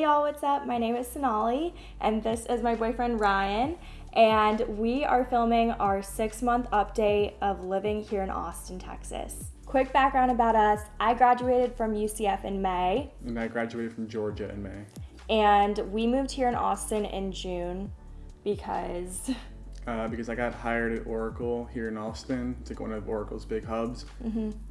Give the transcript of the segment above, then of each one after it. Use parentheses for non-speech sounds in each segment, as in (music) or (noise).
Hey y'all, what's up? My name is Sonali, and this is my boyfriend Ryan, and we are filming our six month update of living here in Austin, Texas. Quick background about us I graduated from UCF in May, And I graduated from Georgia in May. and we moved here in Austin in June because Uh, because I got hired at Oracle here in Austin. It's like one of Oracle's big hubs.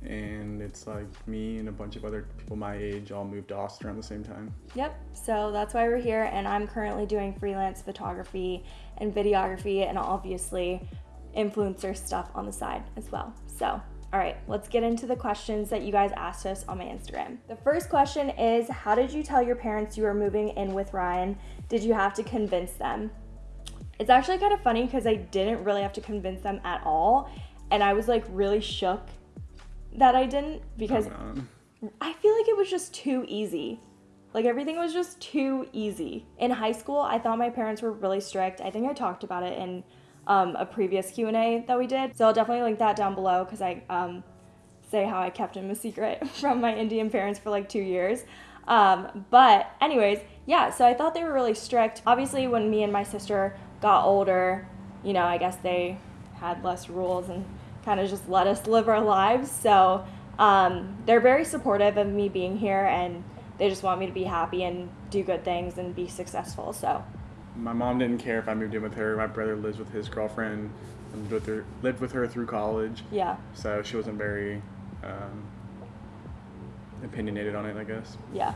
And it's like me and a bunch of other people my age all moved to Austin around the same time. Yep. So that's why we're here, and I'm currently doing freelance photography and videography, and obviously influencer stuff on the side as well. So, all right, let's get into the questions that you guys asked us on my Instagram. The first question is How did you tell your parents you were moving in with Ryan? Did you have to convince them? It's actually kind of funny because I didn't really have to convince them at all, and I was like really shook that I didn't because Um, I feel like it was just too easy. Like everything was just too easy. In high school, I thought my parents were really strict. I think I talked about it in um, a previous Q and A that we did. So I'll definitely link that down below because I um, say how I kept him a secret (laughs) from my Indian parents for like two years. Um, but anyways, yeah. So I thought they were really strict. Obviously, when me and my sister got older, you know, I guess they had less rules and kind of just let us live our lives. So um, they're very supportive of me being here and they just want me to be happy and do good things and be successful. So my mom didn't care if I moved in with her. My brother lives with his girlfriend and lived with her, lived with her through college. yeah, So she wasn't very um, opinionated on it, I guess. yeah.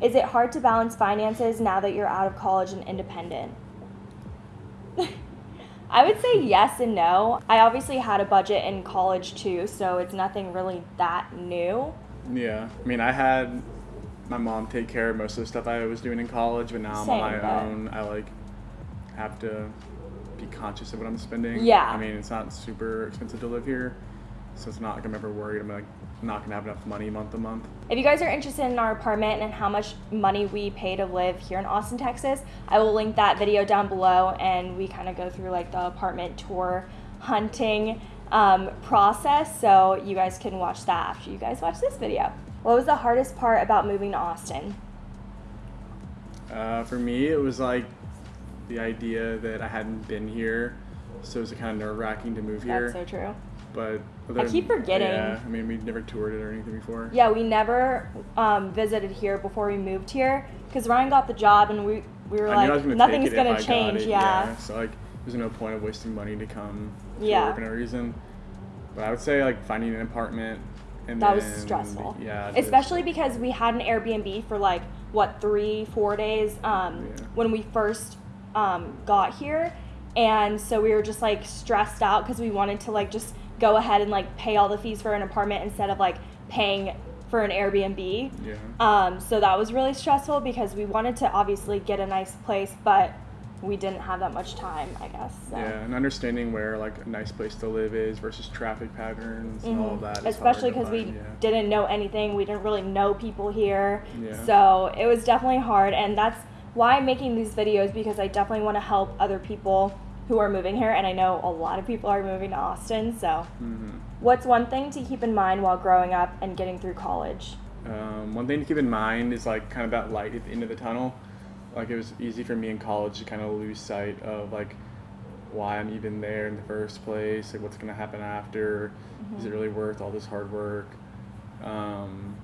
Is it hard to balance finances now that you're out of college and independent? I would say yes and no. I obviously had a budget in college too, so it's nothing really that new. Yeah, I mean, I had my mom take care of most of the stuff I was doing in college, but now I'm on my but- own. I like have to be conscious of what I'm spending. Yeah. I mean, it's not super expensive to live here, so it's not like I'm ever worried. I'm like not gonna have enough money month to month. If you guys are interested in our apartment and how much money we pay to live here in Austin, Texas, I will link that video down below and we kind of go through like the apartment tour hunting um, process. So you guys can watch that after you guys watch this video. What was the hardest part about moving to Austin? Uh, for me, it was like the idea that I hadn't been here, so it was kind of nerve wracking to move here. That's so true. but I keep forgetting. Yeah, I mean, we've never toured it or anything before. Yeah, we never um, visited here before we moved here because Ryan got the job and we, we were I knew I was like, gonna nothing's gonna if I got change. it, Yeah. So like, there's no point of wasting money to come to Yeah. work for no reason. But I would say like finding an apartment and That was stressful. Yeah. just- Especially because we had an Airbnb for like what three, four days um, Yeah. when we first um, got here, and so we were just like stressed out because we wanted to like just go ahead and like pay all the fees for an apartment instead of like paying for an Airbnb. Yeah. Um, so that was really stressful because we wanted to obviously get a nice place, but we didn't have that much time, I guess. So. Yeah, and understanding where like a nice place to live is versus traffic patterns and all of that. is hard especially because we yeah. didn't know anything we didn't really know people here Yeah. so it was definitely hard and that's why i'm making these videos because i definitely want to help other people who are moving here and i know a lot of people are moving to austin so Mhm. what's one thing to keep in mind while growing up and getting through college Um, one thing to keep in mind is like kind of that light at the end of the tunnel. Like it was easy for me in college to kind of lose sight of like why I'm even there in the first place, like what's gonna happen after. Is it really worth all this hard work? Um,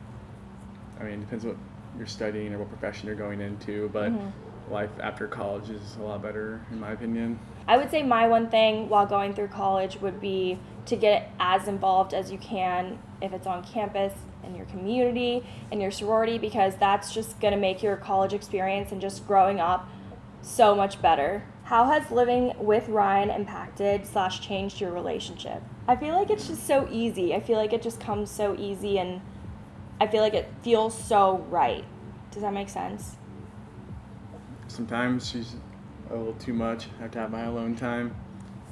I mean, it depends what you're studying or what profession you're going into, but life after college is a lot better in my opinion. I would say my one thing while going through college would be to get as involved as you can if it's on campus in your community in your sorority because that's just going to make your college experience and just growing up so much better. How has living with Ryan impacted slash changed your relationship? I feel like it's just so easy. I feel like it just comes so easy and I feel like it feels so right. Does that make sense? Sometimes she's a little too much. I have to have my alone time.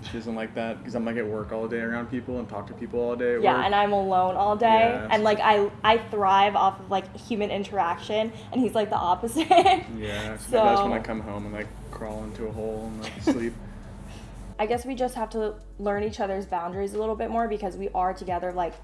She doesn't like that because I'm like at work all day around people and talk to people all day. Yeah, work. and I'm alone all day, Yeah. and like I I thrive off of like human interaction, and he's like the opposite. Yeah, so, that's (laughs) when I come home and like crawl into a hole and like sleep. (laughs) I guess we just have to learn each other's boundaries a little bit more because we are together like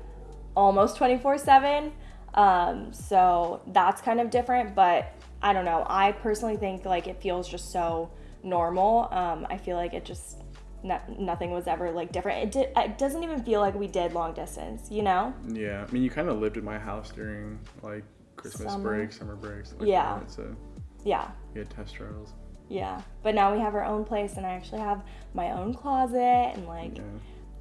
almost 24 7. Um, so that's kind of different, but I don't know. I personally think like it feels just so normal. Um, I feel like it just no, nothing was ever like different. It did. It doesn't even feel like we did long distance. You know? Yeah, I mean, you kind of lived at my house during like Christmas Summer. break, summer breaks. Like Yeah. that, so Yeah. We had test trials. Yeah. But now we have our own place, and I actually have my own closet and like Yeah.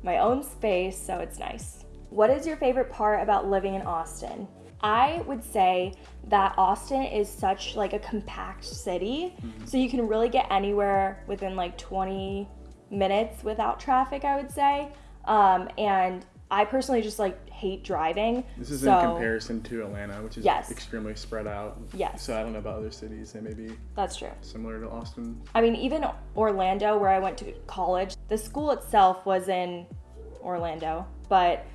my own space, so it's nice. What is your favorite part about living in Austin? I would say that Austin is such like a compact city, so you can really get anywhere within like 20 minutes without traffic, I would say. Um, and I personally just like hate driving. This is so, in comparison to Atlanta, which is Yes. extremely spread out. Yes. So I don't know about other cities. They may be That's true. similar to Austin. I mean, even Orlando, where I went to college, the school itself was in Orlando, but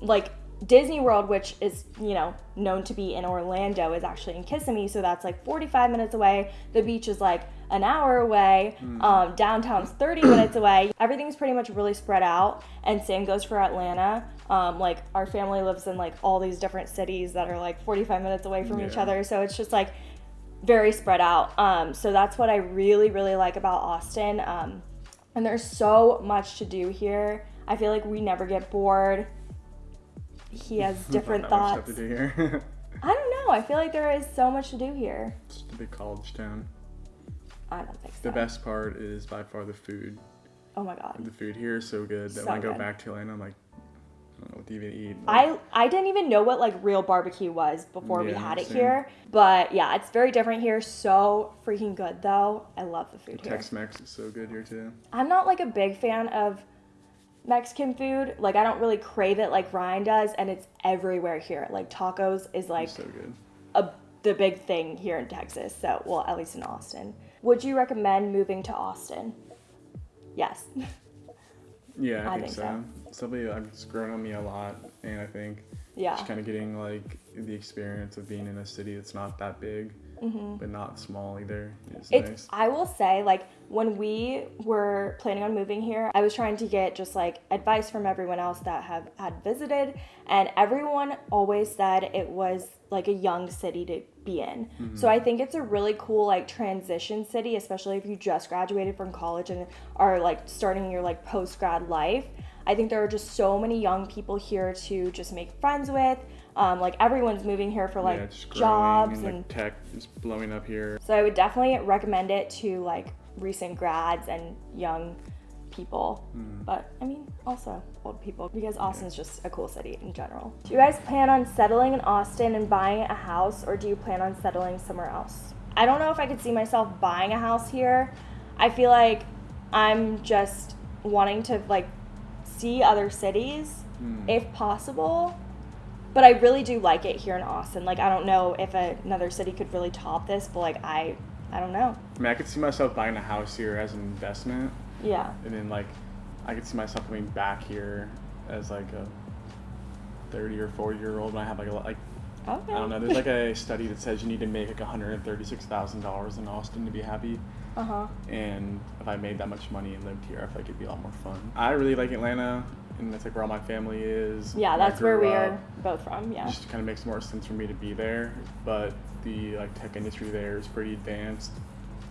like Disney World, which is, you know, known to be in Orlando, is actually in Kissimmee, so that's like 45 minutes away. The beach is like an hour away. Um, downtown's 30 (clears throat) minutes away. Everything's pretty much really spread out, and same goes for Atlanta. Um, like, our family lives in like all these different cities that are like 45 minutes away from each other, so it's just like very spread out. Um, so that's what I really, really like about Austin. Um, and there's so much to do here. I feel like we never get bored. He has different thoughts. stuff to do here. (laughs) I don't know. I feel like there is so much to do here. it's a big college town. I don't think so. The best part is by far the food. Oh my god. The food here is so good that So when I go good. back to Atlanta, I'm like, I don't know what to even eat. I I didn't even know what like real barbecue was before we had it same. here. But yeah, it's very different here. So freaking good though. I love the food here. Tex-Mex is so good here too. I'm not like a big fan of Mexican food. Like I don't really crave it like Ryan does, and it's everywhere here. Like tacos is like so good. a the big thing here in Texas. So well, at least in Austin. Would you recommend moving to Austin? Yes. Yeah, I, (laughs) I think, think so. so. It's Something that's grown on me a lot, and I think yeah. just kind of getting like the experience of being in a city that's not that big, but not small either Mm-hmm. It's nice. I will say like when we were planning on moving here, I was trying to get just like advice from everyone else that have had visited and everyone always said it was like a young city to be in. So I think it's a really cool like transition city, especially if you just graduated from college and are like starting your like post grad life. I think there are just so many young people here to just make friends with. Um, like everyone's moving here for like yeah, jobs and, and like tech is blowing up here. so I would definitely recommend it to like recent grads and young people. But I mean, also old people because Austin's just a cool city in general. Do you guys plan on settling in Austin and buying a house or do you plan on settling somewhere else? I don't know if I could see myself buying a house here. I feel like I'm just wanting to like see other cities if possible. But I really do like it here in Austin. Like I don't know if another city could really top this, but like I I don't know. I mean, I could see myself buying a house here as an investment, Yeah. and then like I could see myself coming back here as like a 30 or 40 year old when I have like a lot like Okay. I don't know. There's like a (laughs) study that says you need to make like $136,000 in Austin to be happy. Uh huh. And if I made that much money and lived here, I feel like it'd be a lot more fun. I really like Atlanta, and that's like where all my family is. Yeah, that's where we up. are both from. Yeah, It Yeah. just kind of makes more sense for me to be there. But the like tech industry there is pretty advanced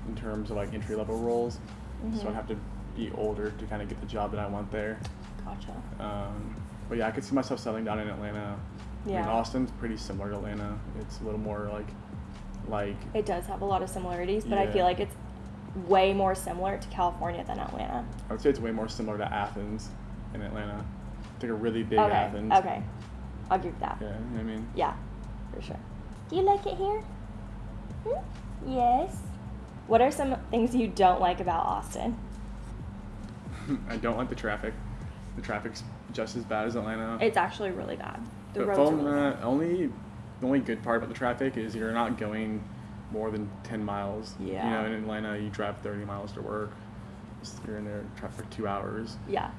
in terms of like entry level roles. Mm-hmm. So I'd have to be older to kind of get the job that I want there. Gotcha. Um, but yeah, I could see myself settling down in Atlanta. I mean, Yeah. Austin's pretty similar to Atlanta. It's a little more like, like It does have a lot of similarities, but I feel like it's way more similar to California than Atlanta. I would say it's way more similar to Athens in Atlanta. It's like a really big okay. Athens. Okay. I'll give that. Yeah, you know what I mean, Yeah, for sure. Do you like it here? Hmm? Yes. What are some things you don't like about Austin? (laughs) I don't like the traffic. The traffic's just as bad as Atlanta. It's actually really bad. The but roads are from really bad. that, only the only good part about the traffic is you're not going more than 10 miles. Yeah. You know, in Atlanta, you drive 30 miles to work. You're in there for two hours. Yeah.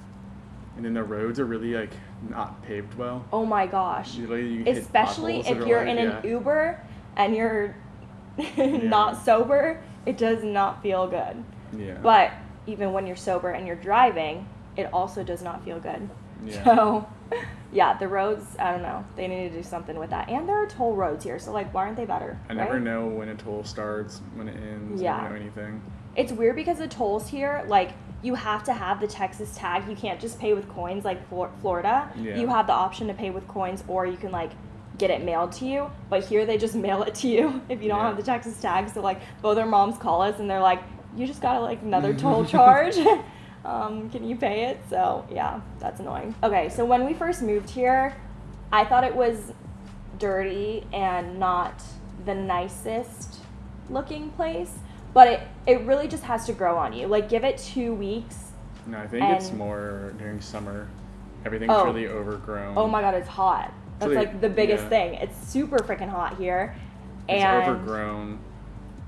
And then the roads are really like not paved well. Oh my gosh. Usually you Especially if you're like- in an yeah. Uber and you're (laughs) not sober, it does not feel good. Yeah. But even when you're sober and you're driving, it also does not feel good. Yeah. So (laughs) yeah, the roads, I don't know. They need to do something with that. And there are toll roads here, so like, why aren't they better? I never know when a toll starts, when it ends. Yeah. I never know anything. It's weird because the tolls here, like, you have to have the Texas tag. You can't just pay with coins like Flor- Florida. Yeah. You have the option to pay with coins, or you can like get it mailed to you. But here they just (laughs) mail it to you if you don't Yeah. have the Texas tag. So like both our moms call us and they're like, "You just got like another (laughs) toll charge. (laughs) um, can you pay it?" So yeah, that's annoying. Okay, so when we first moved here, I thought it was dirty and not the nicest looking place but it, it really just has to grow on you like give it two weeks No, I think it's more during summer. Everything's Oh. really overgrown. oh my god it's hot that's Really- like the biggest yeah. thing it's super freaking hot here It's and overgrown,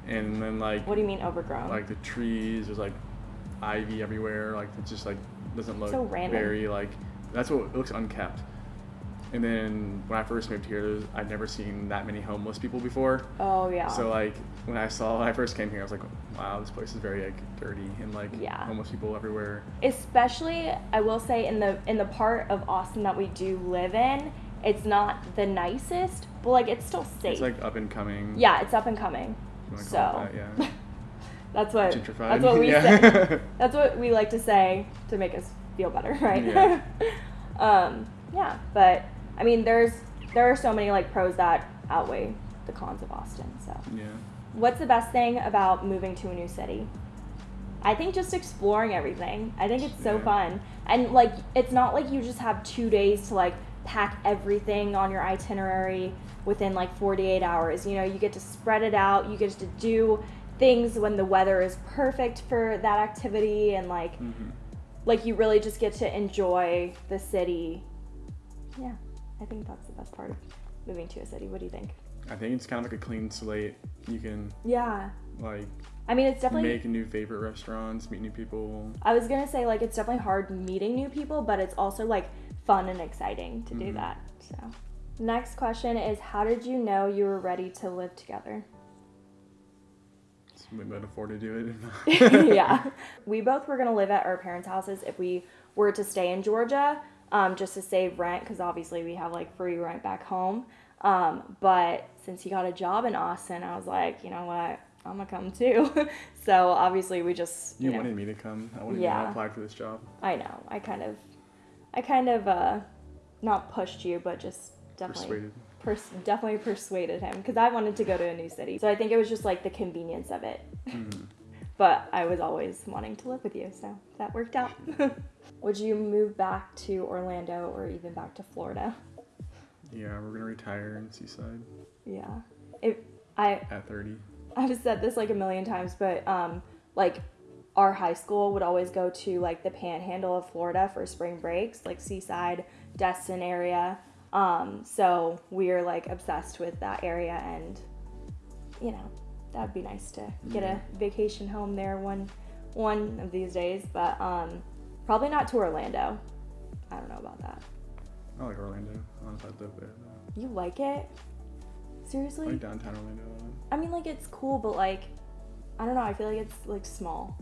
and then like what do you mean overgrown like the trees, there's like ivy everywhere. Like it just like doesn't look So random. very like that's what it looks unkept. And then when I first moved here, I'd never seen that many homeless people before. oh yeah So like when I saw when I first came here, I was like, wow, this place is very like dirty and like Yeah. homeless people everywhere. especially i will say in the in the part of austin that we do live in it's not the nicest but like it's still safe It's like up and coming. yeah it's up and coming so that, yeah. (laughs) that's what Gentrified. that's what we (laughs) Yeah. say (laughs) That's what we like to say to make us feel better, right? Yeah. um, yeah, but I mean, there's there are so many like pros that outweigh the cons of Austin. So, yeah. what's the best thing about moving to a new city? I think just exploring everything. I think it's so Yeah. fun, and like it's not like you just have two days to like pack everything on your itinerary within like 48 hours. You know, you get to spread it out. You get to do things when the weather is perfect for that activity and like hmm like you really just get to enjoy the city. Yeah, I think that's the best part of moving to a city. What do you think? I think it's kind of like a clean slate. You can Yeah, like I mean it's definitely. make new favorite restaurants, meet new people. I was gonna say like it's definitely hard meeting new people, but it's also like fun and exciting to do Mhm. that. So, next question is how did you know you were ready to live together? So we might afford to do it. (laughs) (laughs) yeah. We both were going to live at our parents' houses if we were to stay in Georgia, um, just to save rent, because obviously we have like free rent back home. Um, but since he got a job in Austin, I was like, you know what? I'm to come too. (laughs) so obviously we just. You You, know, wanted me to come. I wanted Yeah. to apply for this job. I know. I kind of. I kind of, uh, not pushed you, but just definitely. Persuaded. Pers- definitely persuaded him because I wanted to go to a new city. So I think it was just like the convenience of it. Mhm. But I was always wanting to live with you, so that worked out. (laughs) Would you move back to Orlando or even back to Florida? Yeah, we're gonna retire in Seaside Yeah. If I at 30. I've said this like a million times, but um like our high school would always go to like the panhandle of Florida for spring breaks, like Seaside, Destin area. Um so we're like obsessed with that area and you know, that'd be nice to get a vacation home there one one of these days, but um probably not to Orlando. I don't know about that. I like Orlando. I if I'd live there. though. You like it? Seriously? I like downtown Orlando. a. I mean, like it's cool, but like, I don't know. I feel like it's like small,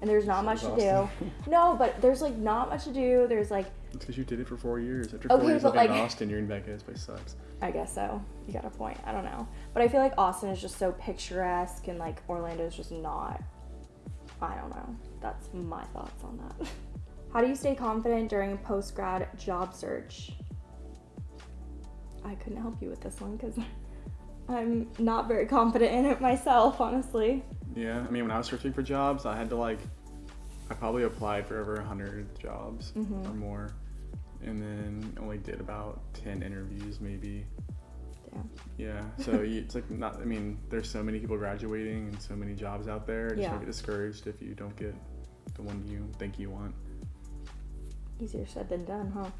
and there's not So much to do. (laughs) No, but there's like not much to do. There's like, It's because you did it for four years. After Okay, four years but, living in like- Austin, you're in back. This place sucks. I guess so. You got a point. I don't know, but I feel like Austin is just so picturesque, and like Orlando is just not. I don't know. That's my thoughts on that. (laughs) How do you stay confident during a post grad job search? I couldn't help you with this one because (laughs) I'm not very confident in it myself, honestly. Yeah, I mean, when I was searching for jobs, I had to like, I probably applied for over hundred jobs Mhm. or more, and then only did about ten interviews, maybe. Damn. Yeah, so (laughs) you, it's like not. I mean, there's so many people graduating and so many jobs out there. Just Yeah. don't get discouraged if you don't get the one you think you want. Easier said than done, huh?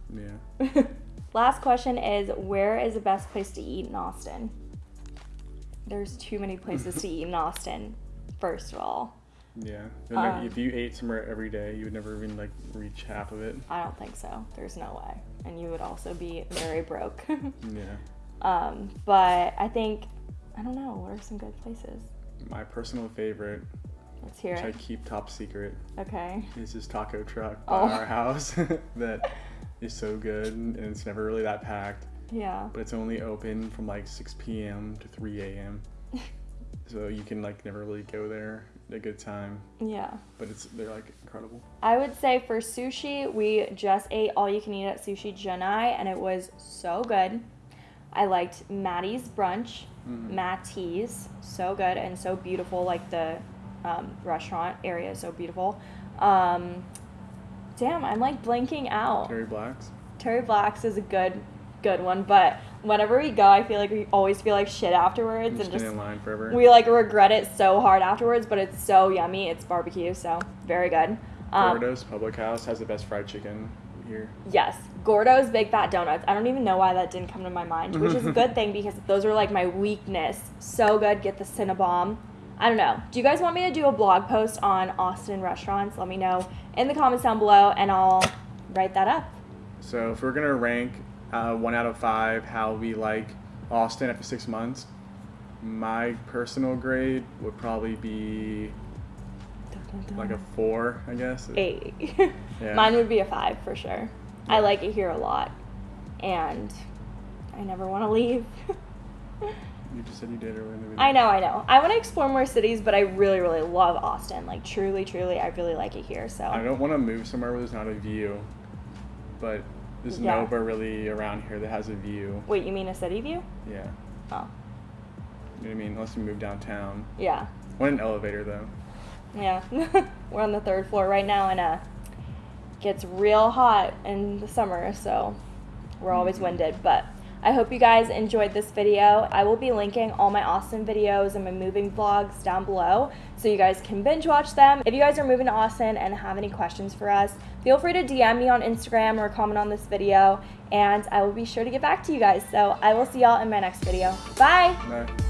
Yeah. (laughs) Last question is where is the best place to eat in Austin? There's too many places to eat in (laughs) Austin, first of all. Yeah. And, like, Um, if you ate somewhere every day, you would never even like reach half of it. I don't think so. There's no way. And you would also be very broke. (laughs) Yeah. um, but I think, I don't know, what are some good places? My personal favorite, Let's hear which I keep top secret, Okay. is this taco truck by Oh. our (laughs) house (laughs) that is so good, and it's never really that packed. Yeah. But it's only open from like 6 p.m. to 3 a.m. so you can like never really go there a good time. Yeah. But it's they're like incredible. I would say for sushi, we just ate all you can eat at Sushi Junai, and it was so good. I liked Mattie's brunch, Mhm. Mattie's, so good and so beautiful. Like the um, restaurant area is so beautiful. Um, damn, I'm like blanking out. Terry Blacks. Terry Black's is a good, good one, but whenever we go, I feel like we always feel like shit afterwards, You and just in line forever. we like regret it so hard afterwards. But it's so yummy. It's barbecue, so very good. Um, Gourdough's Public House has the best fried chicken here. Yes, Gourdough's Big Fat Donuts. I don't even know why that didn't come to my mind, which is a (laughs) good thing because those are like my weakness. So good. Get the Cinnabon. I don't know. Do you guys want me to do a blog post on Austin restaurants? Let me know in the comments down below, and I'll write that up. So if we're gonna rank uh, one out of five how we like Austin after six months, my personal grade would probably be like a four, I guess. (laughs) eight. Yeah. Mine would be a five for sure. I like it here a lot, and I never want to leave. (laughs) You just said you did earlier in the video. I know, I know. I want to explore more cities, but I really, really love Austin. Like truly, truly, I really like it here. So I don't want to move somewhere where there's not a view, but there's Yeah. nowhere really around here that has a view. wait, you mean a city view? Yeah. Oh, You know what I mean? Unless you move downtown. yeah, What an elevator though. yeah. (laughs) We're on the third floor right now, and uh, gets real hot in the summer, so we're always winded. But I hope you guys enjoyed this video. I will be linking all my Austin videos and my moving vlogs down below so you guys can binge watch them. If you guys are moving to Austin and have any questions for us, feel free to DM me on Instagram or comment on this video and I will be sure to get back to you guys. So I will see y'all in my next video. Bye! No.